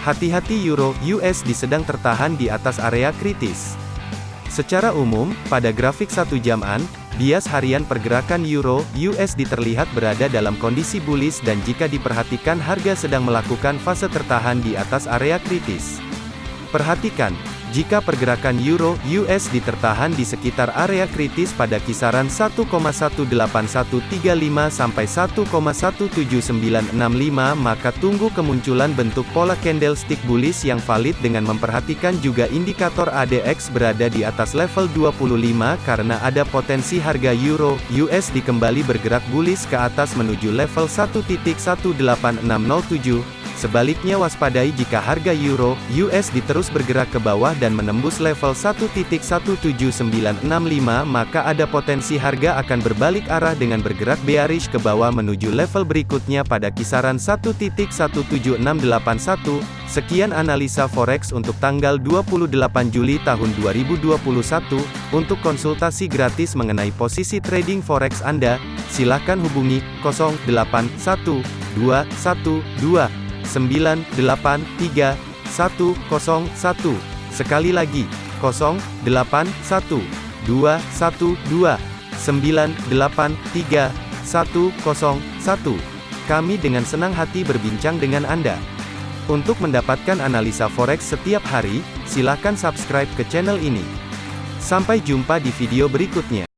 Hati-hati euro USD sedang tertahan di atas area kritis. Secara umum, pada grafik satu jaman, bias harian pergerakan euro USD terlihat berada dalam kondisi bullish dan jika diperhatikan harga sedang melakukan fase tertahan di atas area kritis. Perhatikan, jika pergerakan euro USD tertahan di sekitar area kritis pada kisaran 1,18135 sampai 1,17965 maka tunggu kemunculan bentuk pola candlestick bullish yang valid dengan memperhatikan juga indikator ADX berada di atas level 25 karena ada potensi harga euro USD kembali bergerak bullish ke atas menuju level 1.18607 Sebaliknya waspadai jika harga euro USD terus bergerak ke bawah dan menembus level 1.17965 maka ada potensi harga akan berbalik arah dengan bergerak bearish ke bawah menuju level berikutnya pada kisaran 1.17681. Sekian analisa forex untuk tanggal 28 Juli tahun 2021. Untuk konsultasi gratis mengenai posisi trading forex Anda, silakan hubungi 081212 983 101. Sekali lagi, 081 212 983 101. Kami dengan senang hati berbincang dengan Anda. Untuk mendapatkan analisa forex setiap hari, silakan subscribe ke channel ini. Sampai jumpa di video berikutnya.